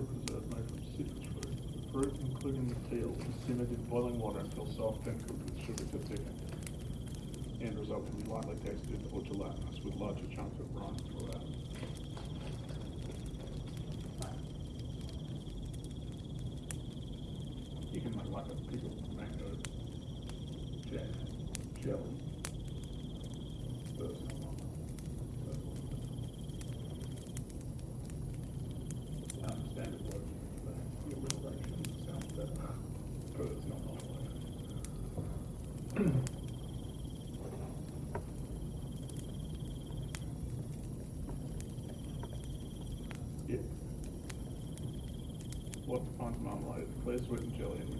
Fruit preserve made from fruit. Including the peel, is simmered in boiling water until soft and cooked with sugar to thicken. The end result can be lightly textured or gelatinous with larger chunks of rind throughout. Liz wouldn't Jillian.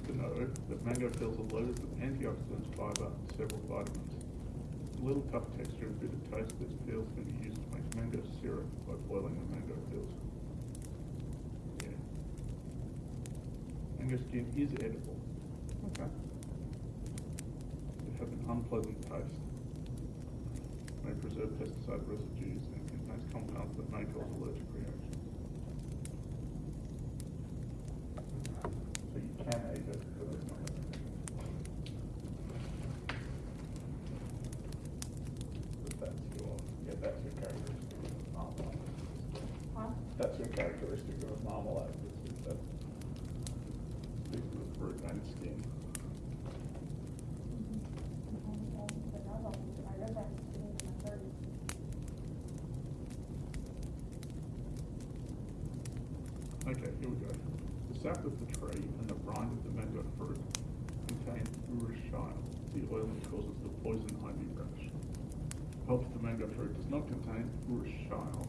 to know that mango peels are loaded with antioxidants, fiber, and several vitamins. A little tough texture and bitter taste of these peels can be used to make mango syrup by boiling the mango peels. Yeah. Mango skin is edible. Okay. It has an unpleasant taste. May preserve pesticide residues and contains compounds that may cause allergic reactions. Sap of the tree and the rind of the mango fruit contain urushiol, the oil that causes the poison ivy rash. Pulp of the mango fruit does not contain urushiol,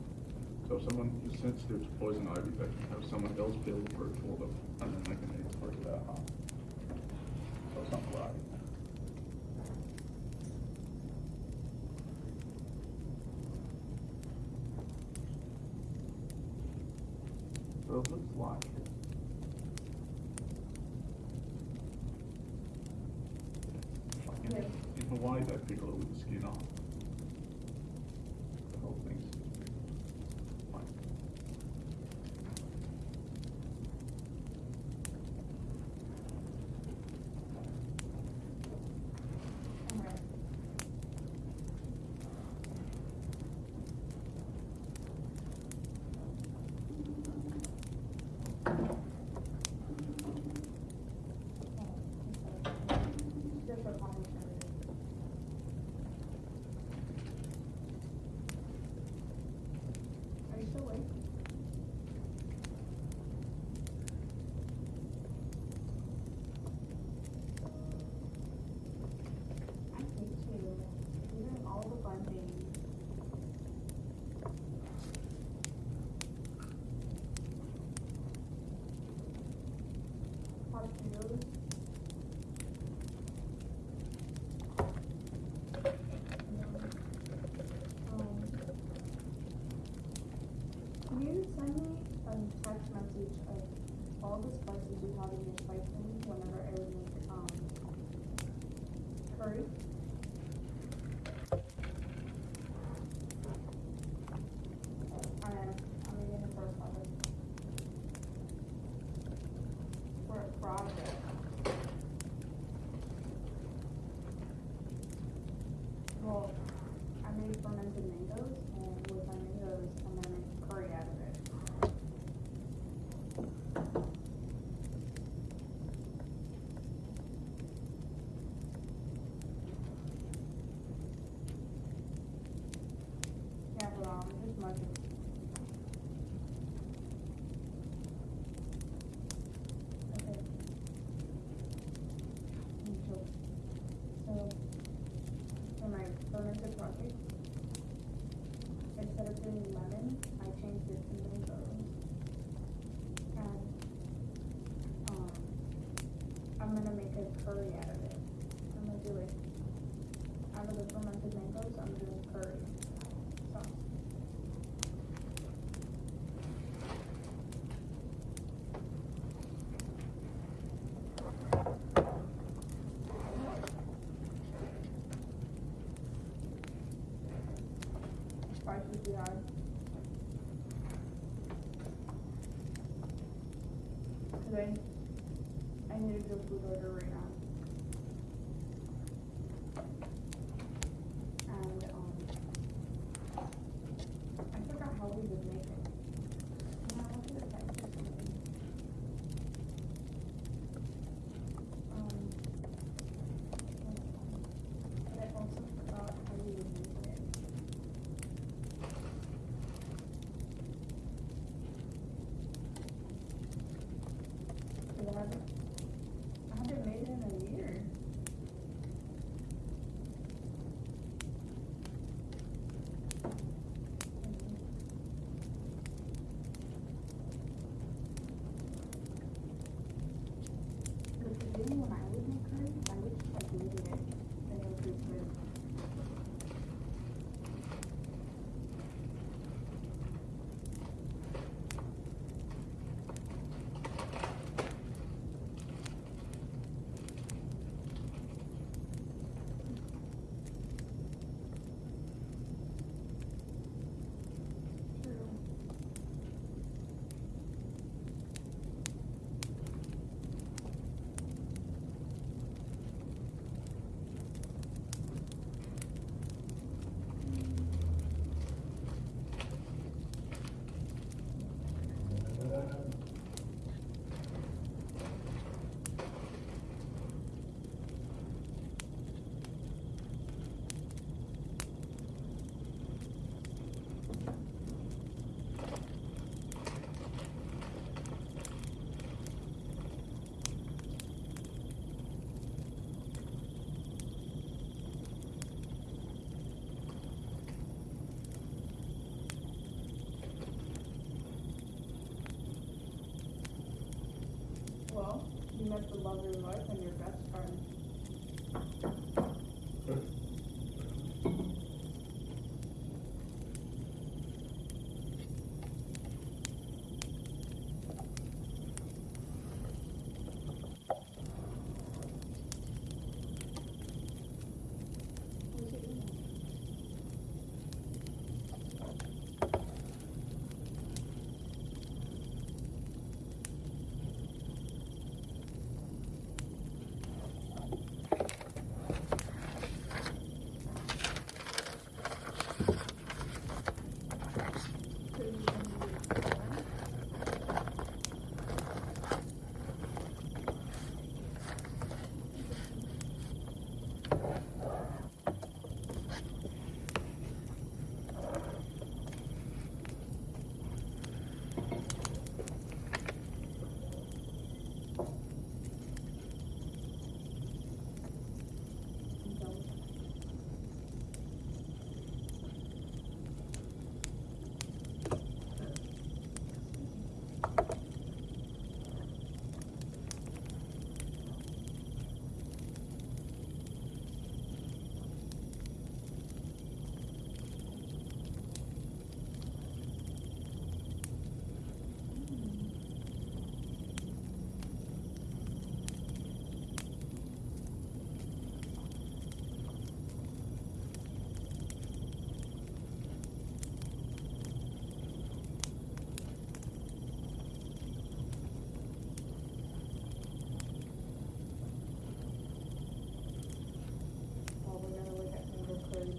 so if someone is sensitive to poison ivy, they can have someone else peel the fruit for them, and then they can eat the fruit without harm. So it's not right. So it looks like in, Yes. in Pickle it with skin off. The whole thing's like Alright. Just for commentary. Are you still awake? I hate you. You're doing all the fun things. Hot Cheetos. Um, Can you send me a of all the spices you have in your spice whenever I would make, um, curry? I am, I'm reading the first one. For a project. Well, I made fermented mangoes, and with my mangoes, I'm gonna make curry out of it. Yeah, hold on, I'm just mucking. Okay. Mm, So, so, for my fermented project, instead of doing lemon, I changed it to mango. And, um, I'm gonna make a curry out of it. I'm gonna do it, out of the fermented mangoes, I'm doing curry. So. Spices you had. Cause I, I need to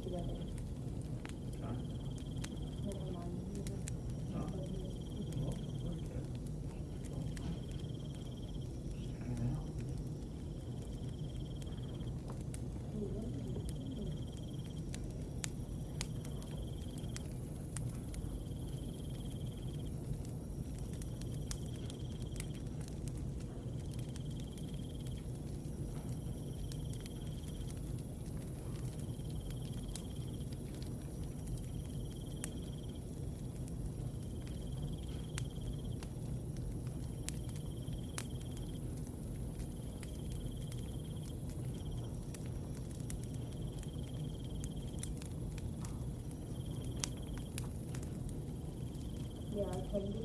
together. Yeah,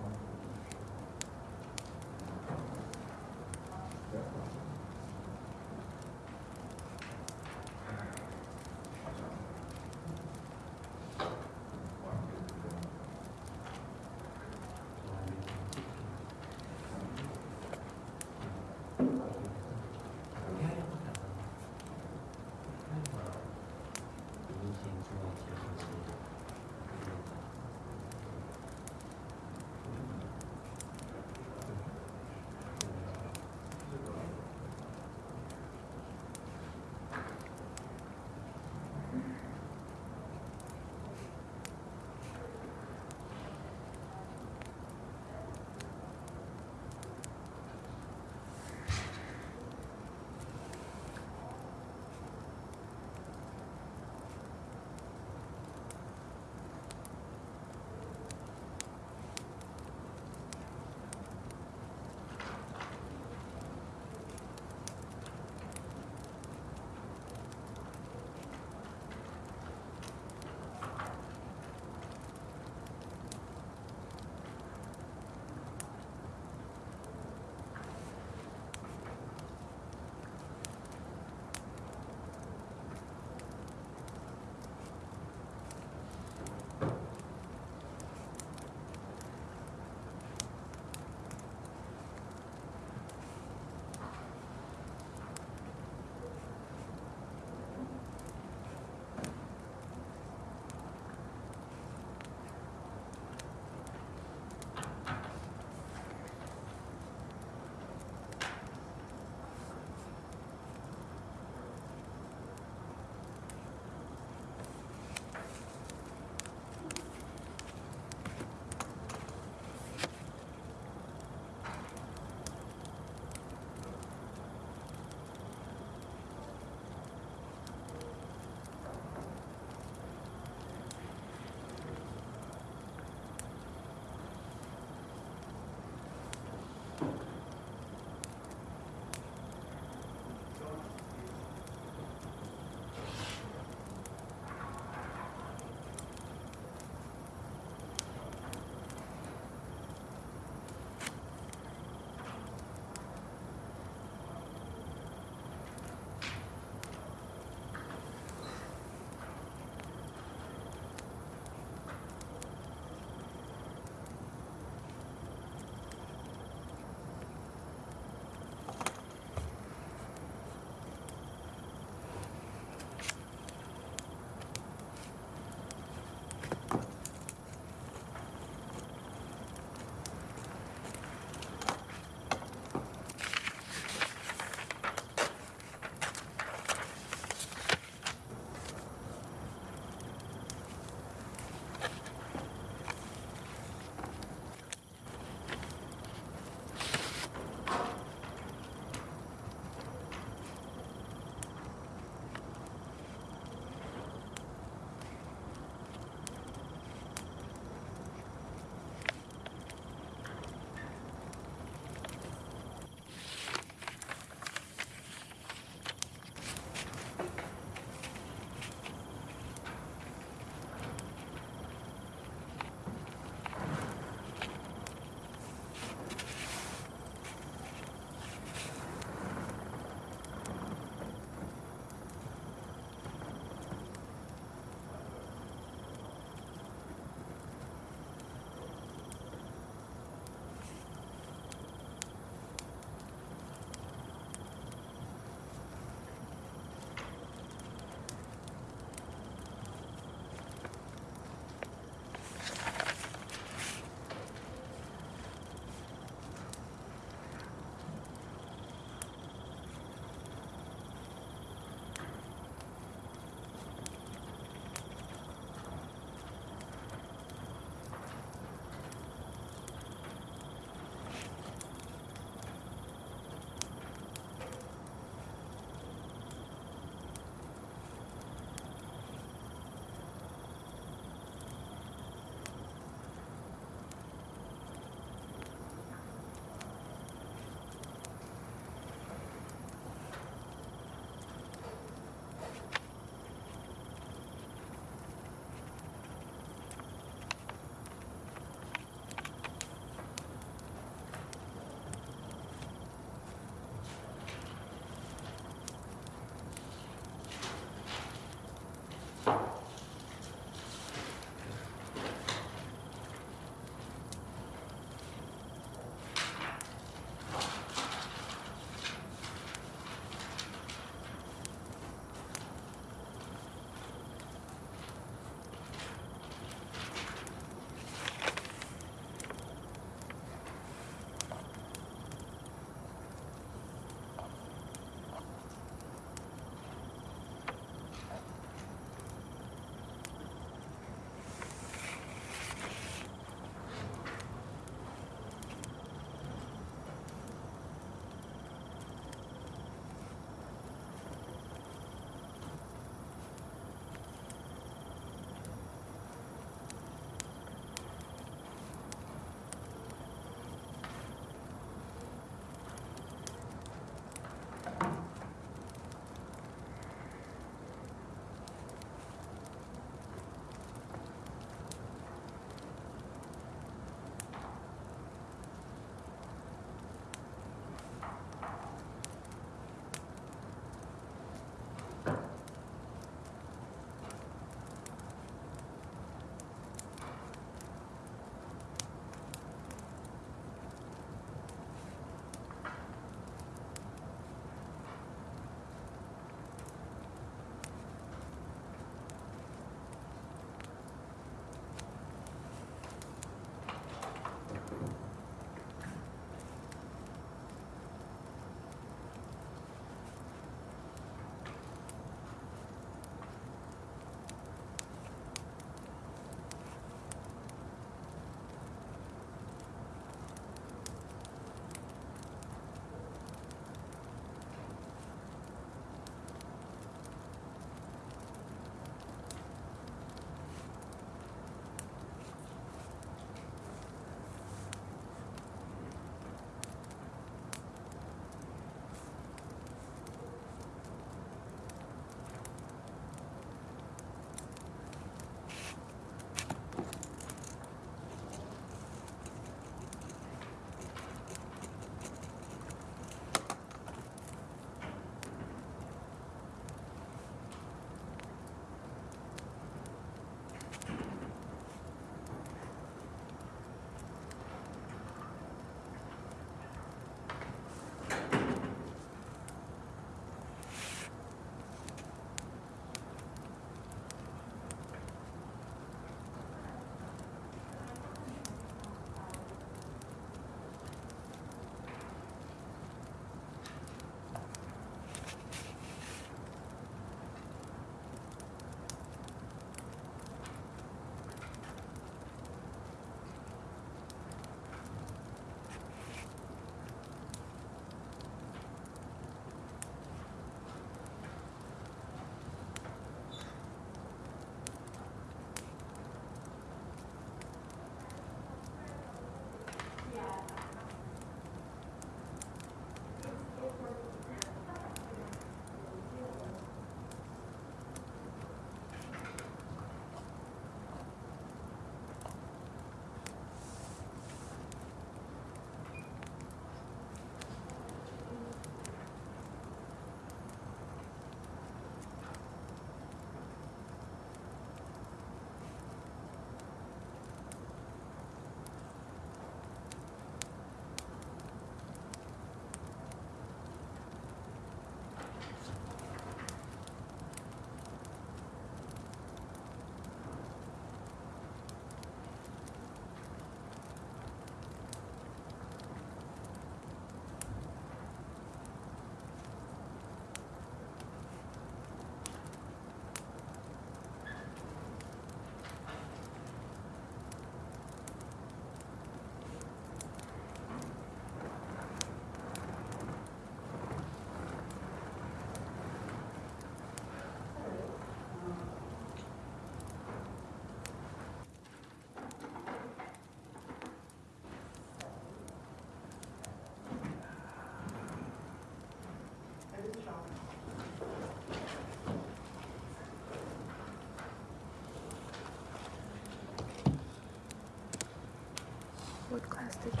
class did you?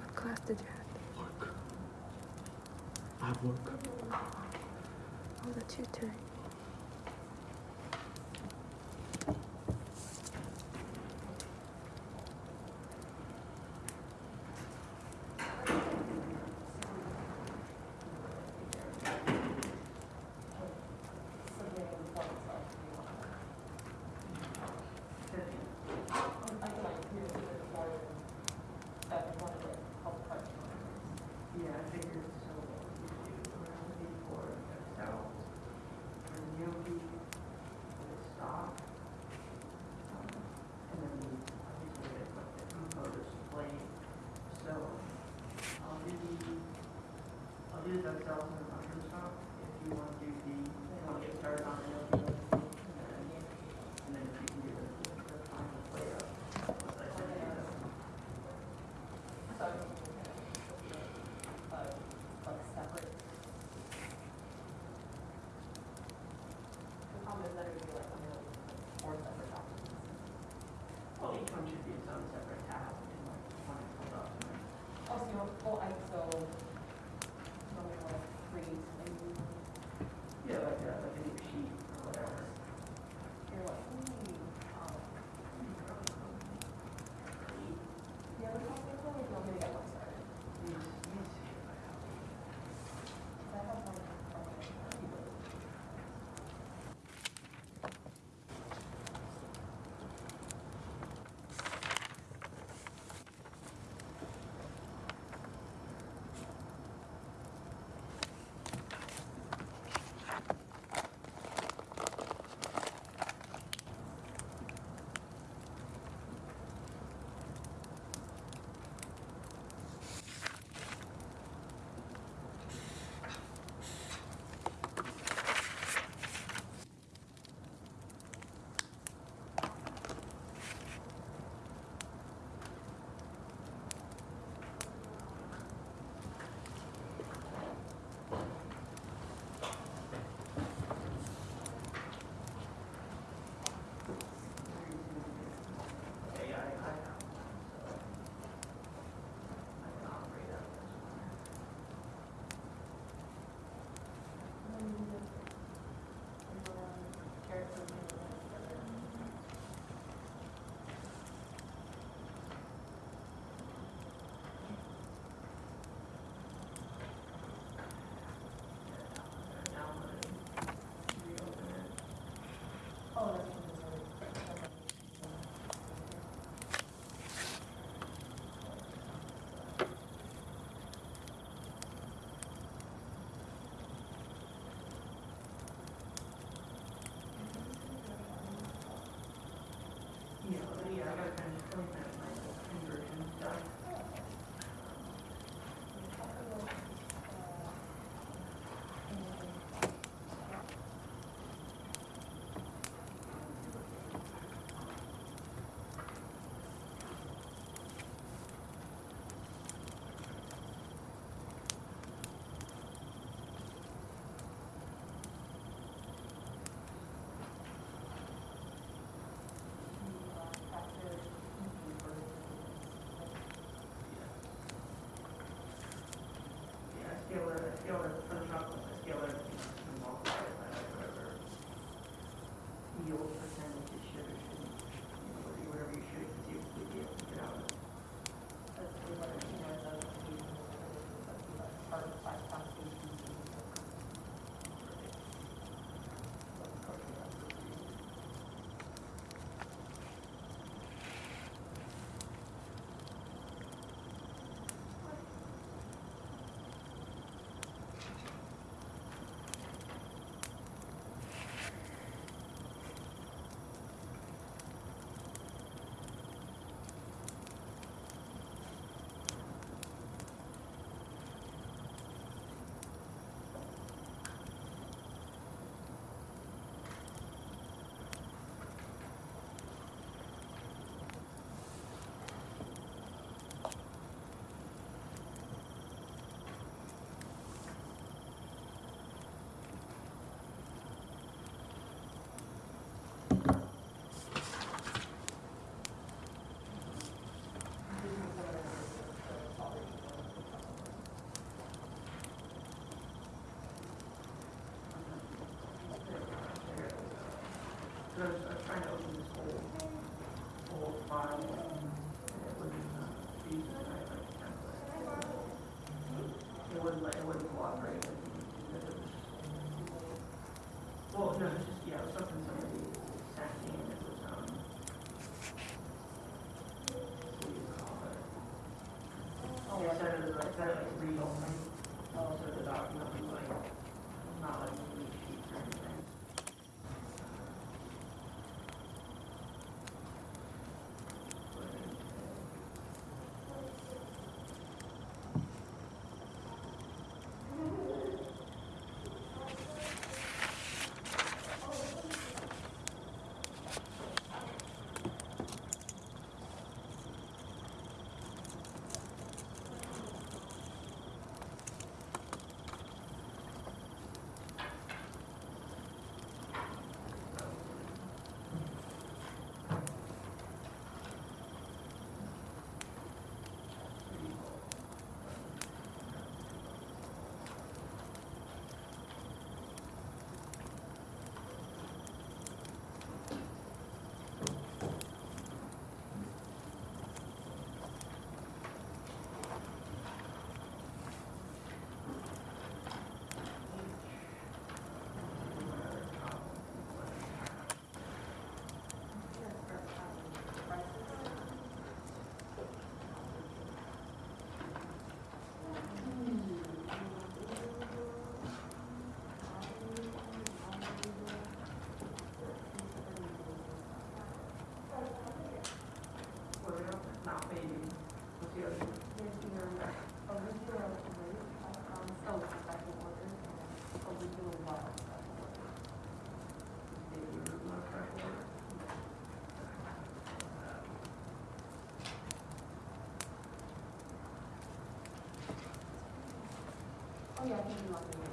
What class did you have? Work. I have work. Oh, the tutoring. Yeah, your facility. guess they're, like, they're like real, like, oh, so the dog's not like, not like, やってみるわけです。